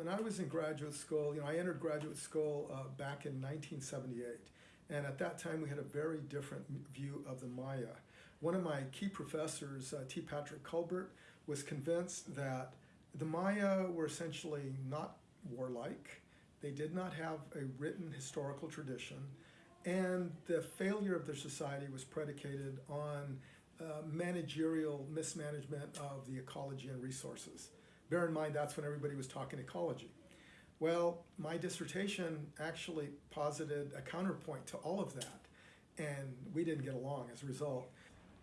When I was in graduate school, you know, I entered graduate school uh, back in 1978. And at that time, we had a very different view of the Maya. One of my key professors, uh, T. Patrick Culbert, was convinced that the Maya were essentially not warlike. They did not have a written historical tradition. And the failure of their society was predicated on uh, managerial mismanagement of the ecology and resources. Bear in mind, that's when everybody was talking ecology. Well, my dissertation actually posited a counterpoint to all of that, and we didn't get along as a result.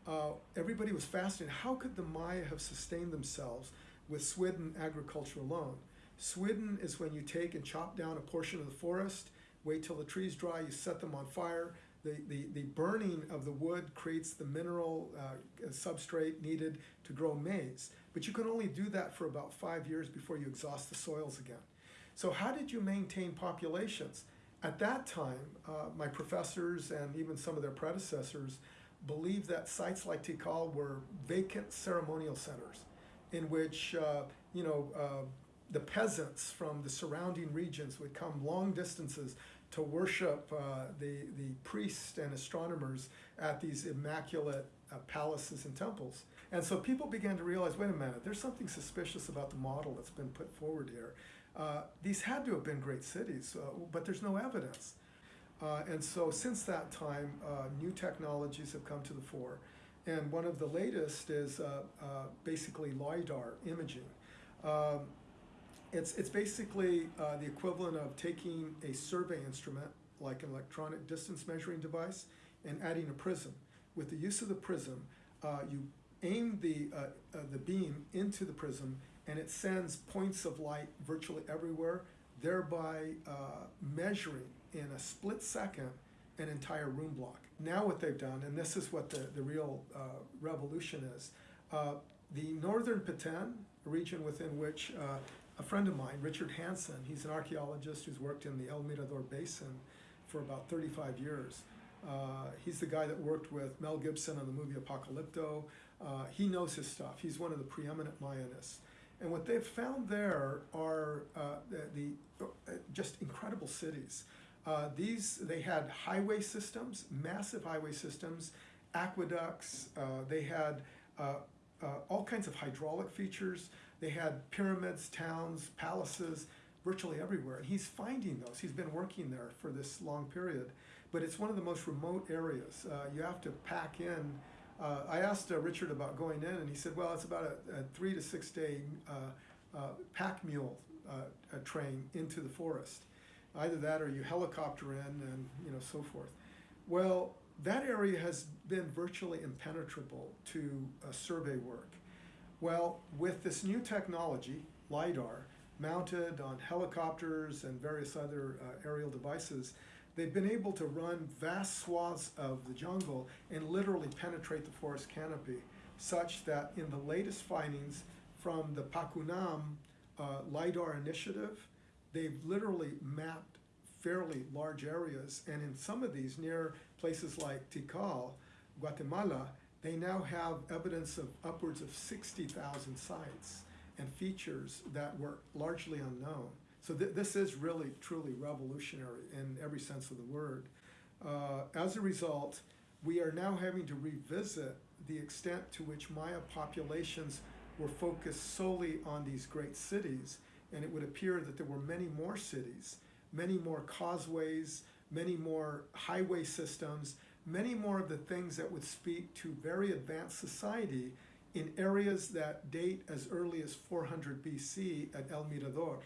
Uh, everybody was fascinated. How could the Maya have sustained themselves with swidden agriculture alone? Swidden is when you take and chop down a portion of the forest, wait till the trees dry, you set them on fire, the, the, the burning of the wood creates the mineral uh, substrate needed to grow maize. But you can only do that for about five years before you exhaust the soils again. So how did you maintain populations? At that time, uh, my professors and even some of their predecessors believed that sites like Tikal were vacant ceremonial centers in which, uh, you know, uh, the peasants from the surrounding regions would come long distances to worship uh, the, the priests and astronomers at these immaculate uh, palaces and temples. And so people began to realize, wait a minute, there's something suspicious about the model that's been put forward here. Uh, these had to have been great cities, uh, but there's no evidence. Uh, and so since that time, uh, new technologies have come to the fore. And one of the latest is basically LiDAR imaging. Um, it's, it's basically uh, the equivalent of taking a survey instrument, like an electronic distance measuring device, and adding a prism. With the use of the prism, uh, you aim the, uh, uh the beam into the prism and it sends points of light virtually everywhere, thereby uh, measuring in a split second an entire room block. Now what they've done, and this is what the, the real uh, revolution is, the northern Petén, region within which a friend of mine, Richard Hansen, he's an archaeologist who's worked in the El Mirador Basin for about 35 years. Uh, he's the guy that worked with Mel Gibson on the movie Apocalypto. Uh, he knows his stuff. He's one of the preeminent Mayanists. And what they've found there are uh, the, the uh, just incredible cities. Uh, these, they had highway systems, massive highway systems, aqueducts, uh, they had all kinds of hydraulic features. They had pyramids, towns, palaces, virtually everywhere. And he's finding those. He's been working there for this long period. But it's one of the most remote areas. Uh, you have to pack in. Uh, I asked uh, Richard about going in, and he said, well, it's about a, a three to six day uh, uh, pack mule uh, train into the forest. Either that or you helicopter in and you know so forth. Well, that area has been virtually impenetrable to survey work. Well, with this new technology, LiDAR, mounted on helicopters and various other uh, aerial devices, they've been able to run vast swaths of the jungle and literally penetrate the forest canopy, such that in the latest findings from the Pacunam uh, LiDAR initiative, they've literally mapped fairly large areas, and in some of these near places like Tikal, Guatemala, they now have evidence of upwards of 60,000 sites and features that were largely unknown. So th this is really, truly revolutionary in every sense of the word. Uh, as a result, we are now having to revisit the extent to which Maya populations were focused solely on these great cities, and it would appear that there were many more cities, many more causeways, many more highway systems, many more of the things that would speak to very advanced society in areas that date as early as 400 BC at El Mirador,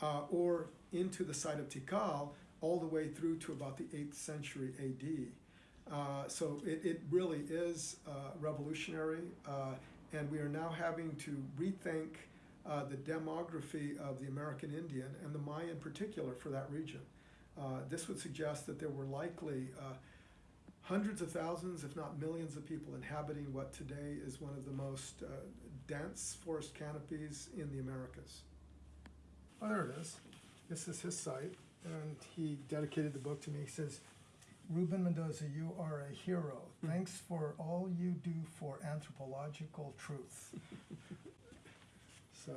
uh, or into the site of Tikal, all the way through to about the 8th century AD. Uh, so it, it, really is uh, revolutionary, uh, and we are now having to rethink uh, the demography of the American Indian, and the Maya in particular for that region. Uh, this would suggest that there were likely hundreds of thousands, if not millions of people inhabiting what today is one of the most uh, dense forest canopies in the Americas. Oh, there it is. This is his site, and he dedicated the book to me. He says, Ruben Mendoza, you are a hero. Thanks for all you do for anthropological truth. so.